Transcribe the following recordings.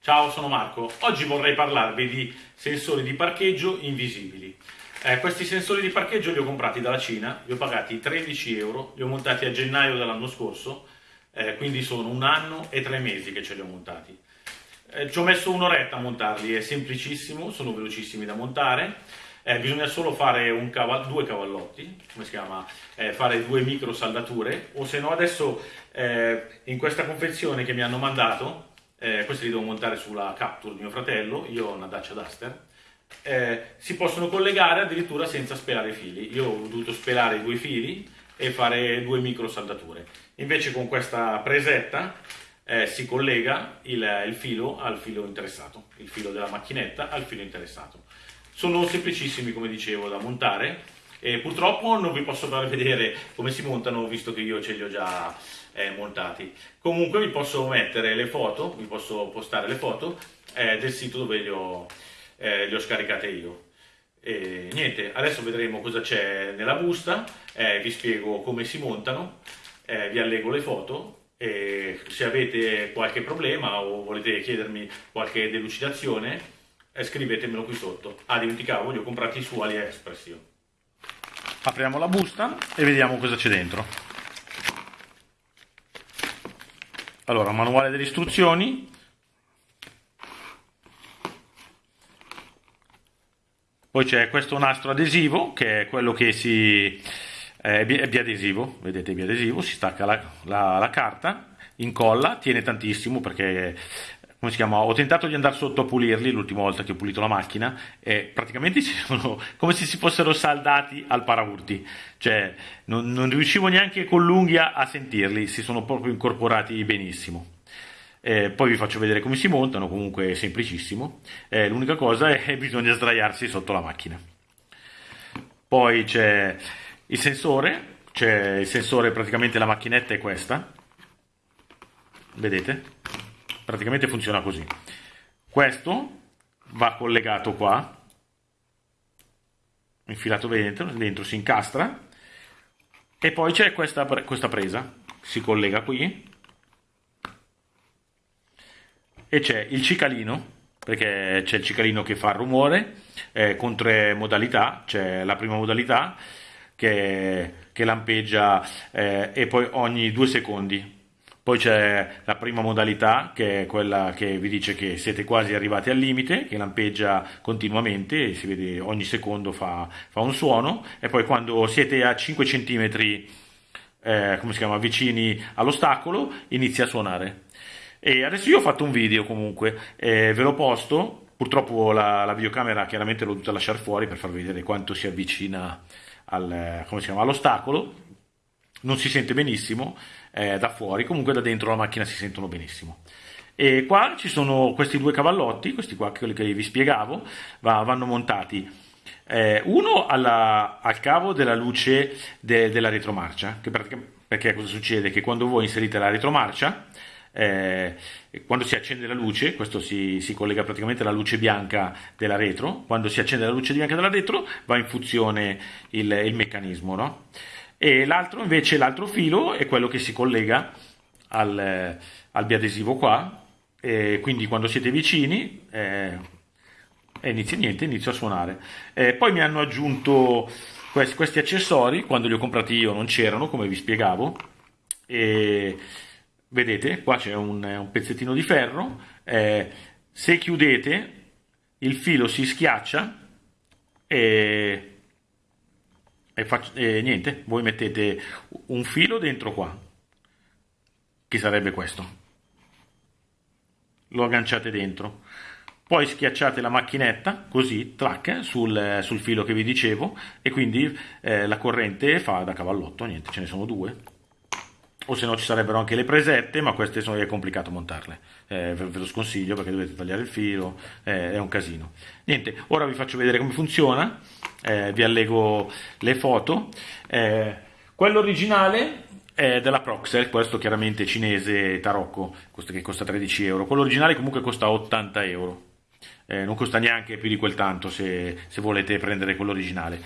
Ciao, sono Marco. Oggi vorrei parlarvi di sensori di parcheggio invisibili. Eh, questi sensori di parcheggio li ho comprati dalla Cina, li ho pagati 13 euro, li ho montati a gennaio dell'anno scorso, eh, quindi sono un anno e tre mesi che ce li ho montati. Eh, ci ho messo un'oretta a montarli, è semplicissimo, sono velocissimi da montare, eh, bisogna solo fare caval due cavallotti, come si chiama, eh, fare due micro saldature, o se no adesso eh, in questa confezione che mi hanno mandato eh, questi li devo montare sulla Capture di mio fratello, io ho una Dacia Duster, eh, si possono collegare addirittura senza spelare i fili. Io ho dovuto spelare i due fili e fare due micro saldature. Invece con questa presetta eh, si collega il, il, filo al filo interessato, il filo della macchinetta al filo interessato. Sono semplicissimi come dicevo da montare e purtroppo non vi posso far vedere come si montano visto che io ce li ho già eh, montati. Comunque vi posso mettere le foto, vi posso postare le foto eh, del sito dove li ho, eh, ho scaricate io. E niente, adesso vedremo cosa c'è nella busta, eh, vi spiego come si montano, eh, vi allego le foto e se avete qualche problema o volete chiedermi qualche delucidazione eh, scrivetemelo qui sotto. Ah, dimenticavo, li ho comprati su AliExpress io. Apriamo la busta e vediamo cosa c'è dentro. Allora, manuale delle istruzioni. Poi c'è questo nastro adesivo, che è quello che si... è biadesivo, vedete biadesivo, si stacca la, la, la carta, incolla, tiene tantissimo perché come si chiama? Ho tentato di andare sotto a pulirli l'ultima volta che ho pulito la macchina e praticamente sono come se si fossero saldati al paraurti, cioè non, non riuscivo neanche con l'unghia a sentirli, si sono proprio incorporati benissimo. Eh, poi vi faccio vedere come si montano, comunque è semplicissimo. Eh, l'unica cosa è che bisogna sdraiarsi sotto la macchina. Poi c'è il sensore, c'è il sensore, praticamente la macchinetta è questa. Vedete? Praticamente funziona così. Questo va collegato qua, infilato dentro, dentro si incastra e poi c'è questa, questa presa, si collega qui e c'è il cicalino perché c'è il cicalino che fa rumore eh, con tre modalità, c'è la prima modalità che, che lampeggia eh, e poi ogni due secondi poi c'è la prima modalità che è quella che vi dice che siete quasi arrivati al limite, che lampeggia continuamente, si vede ogni secondo fa, fa un suono e poi quando siete a 5 cm eh, chiama, vicini all'ostacolo inizia a suonare. E adesso io ho fatto un video comunque, eh, ve l'ho posto, purtroppo la, la, videocamera chiaramente l'ho dovuta lasciare fuori per farvi vedere quanto si avvicina al, all'ostacolo, non si sente benissimo, eh, da fuori, comunque da dentro la macchina si sentono benissimo. E qua ci sono questi due cavallotti, questi qua, quelli che vi spiegavo, va, vanno montati eh, uno alla, al cavo della luce de, della retromarcia, perché cosa succede? Che quando voi inserite la retromarcia, eh, quando si accende la luce, questo si, si, collega praticamente alla luce bianca della retro, quando si accende la luce bianca della retro va in funzione il, il meccanismo, no? E l'altro invece, l'altro filo è quello che si collega al, al biadesivo qua, e quindi quando siete vicini eh, inizia, niente, inizia a suonare. Eh, poi mi hanno aggiunto questi, questi, accessori, quando li ho comprati io non c'erano, come vi spiegavo, e vedete, qua c'è un, un, pezzettino di ferro, eh, se chiudete il filo si schiaccia e e, faccio, e niente, voi mettete un filo dentro qua, che sarebbe questo, lo agganciate dentro, poi schiacciate la macchinetta così, track, sul, sul filo che vi dicevo e quindi eh, la corrente fa da cavallotto, niente, ce ne sono due o se no ci sarebbero anche le presette, ma queste sono, è complicato montarle. Eh, ve, ve, lo sconsiglio perché dovete tagliare il filo, eh, è un casino. Niente, ora vi faccio vedere come funziona, eh, vi allego le foto. Eh, quello originale è della Proxel, questo chiaramente cinese tarocco, questo che costa 13 euro. Quello originale comunque costa 80 euro. Eh, non costa neanche più di quel tanto se, se volete prendere quello originale.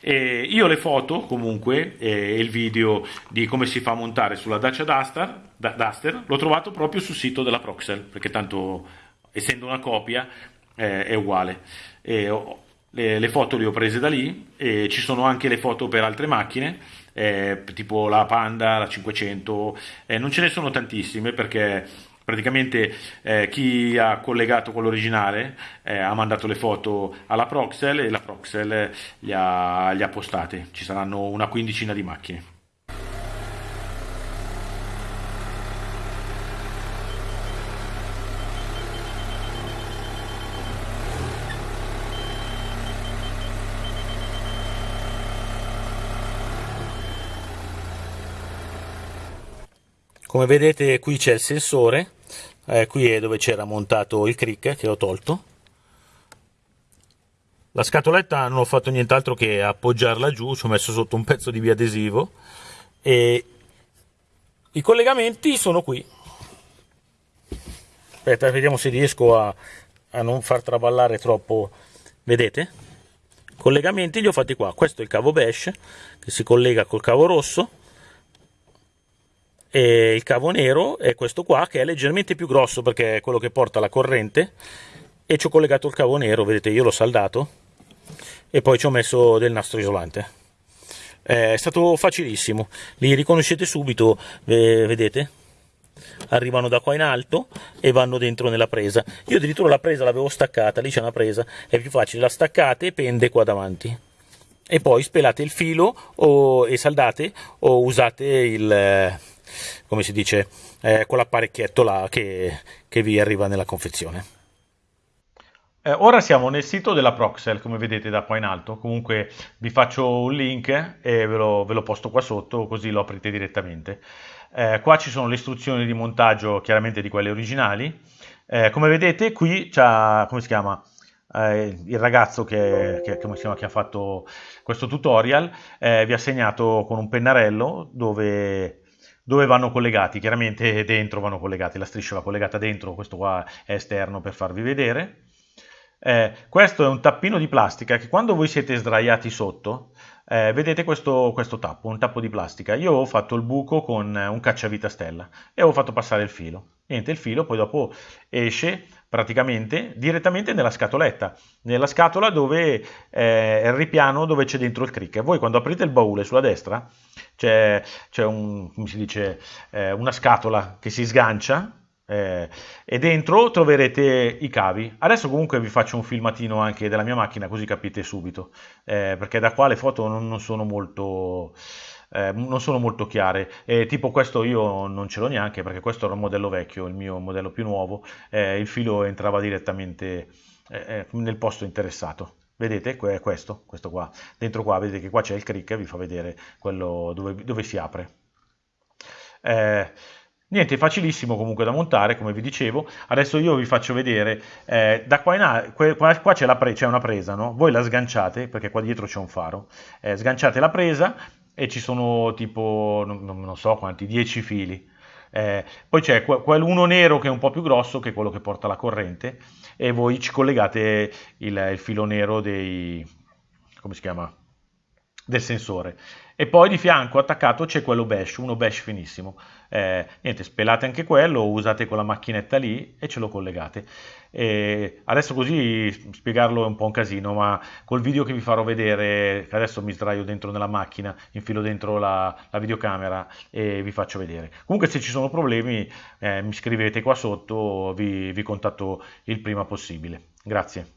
E io le foto comunque e il video di come si fa a montare sulla Dacia Duster, Duster l'ho trovato proprio sul sito della Proxel perché tanto essendo una copia eh, è uguale. E, le, le, foto le ho prese da lì e ci sono anche le foto per altre macchine, eh, tipo la Panda, la 500, eh, non ce ne sono tantissime perché praticamente eh, chi ha collegato con l'originale eh, ha mandato le foto alla Proxel e la Proxel li ha, li ha postate, ci saranno una quindicina di macchine. come vedete qui c'è il sensore eh, qui è dove c'era montato il crick che ho tolto. La scatoletta non ho fatto nient'altro che appoggiarla giù ci ho messo sotto un pezzo di biadesivo e i collegamenti sono qui. Aspetta vediamo se riesco a, a non far traballare troppo. Vedete? Collegamenti li ho fatti qua. Questo è il cavo bash che si collega col cavo rosso e il cavo nero è questo qua che è leggermente più grosso perché è quello che porta la corrente. E ci ho collegato il cavo nero vedete io l'ho saldato. E poi ci ho messo del nastro isolante. È stato facilissimo. Li riconoscete subito vedete? Arrivano da qua in alto e vanno dentro nella presa. Io addirittura la presa l'avevo staccata lì c'è una presa è più facile. La staccate e pende qua davanti. E poi spelate il filo o, e saldate o usate il come si dice, eh, quell'apparecchietto là che, che, vi arriva nella confezione. Eh, ora siamo nel sito della Proxel, come vedete da qua in alto, comunque vi faccio un link e ve lo, ve lo posto qua sotto, così lo aprite direttamente. Eh, qua ci sono le istruzioni di montaggio, chiaramente di quelle originali. Eh, come vedete qui c'è, come si chiama? Eh, il ragazzo che, che, chiama, che, ha fatto questo tutorial eh, vi ha segnato con un pennarello dove dove vanno collegati, chiaramente dentro vanno collegati, la striscia va collegata dentro, questo qua è esterno per farvi vedere. Eh, questo è un tappino di plastica che quando voi siete sdraiati sotto, eh, vedete questo, questo, tappo, un tappo di plastica. Io ho fatto il buco con un cacciavite stella e ho fatto passare il filo. Niente, il filo poi dopo esce praticamente direttamente nella scatoletta, nella scatola dove eh, è il ripiano dove c'è dentro il crick. Voi quando aprite il baule sulla destra c'è, un, eh, una scatola che si sgancia eh, e dentro troverete i cavi. Adesso comunque vi faccio un filmatino anche della mia macchina così capite subito, eh, perché da qua le foto non, non sono molto... Eh, non sono molto chiare. Eh, tipo questo io non ce l'ho neanche perché questo era un modello vecchio, il mio modello più nuovo, eh, il filo entrava direttamente eh, eh, nel posto interessato. Vedete, è questo, questo qua. Dentro qua vedete che qua c'è il crick, vi fa vedere quello dove, dove si apre. Eh, niente, facilissimo comunque da montare, come vi dicevo. Adesso io vi faccio vedere, eh, da qua in a, qua, qua c'è, una presa, no? Voi la sganciate, perché qua dietro c'è un faro. Eh, sganciate la presa e ci sono tipo, non, non so quanti, 10 fili. Eh, poi c'è quell'uno nero che è un po' più grosso, che è quello che porta la corrente, e voi ci collegate il, il filo nero dei, come si chiama? Del sensore. E poi di fianco attaccato c'è quello bash, uno bash finissimo. Eh, niente, spelate anche quello, usate quella macchinetta lì e ce lo collegate. E adesso così spiegarlo è un po' un casino, ma col video che vi farò vedere, adesso mi sdraio dentro nella macchina, infilo dentro la, la videocamera e vi faccio vedere. Comunque se ci sono problemi eh, mi scrivete qua sotto, vi, vi contatto il prima possibile. Grazie.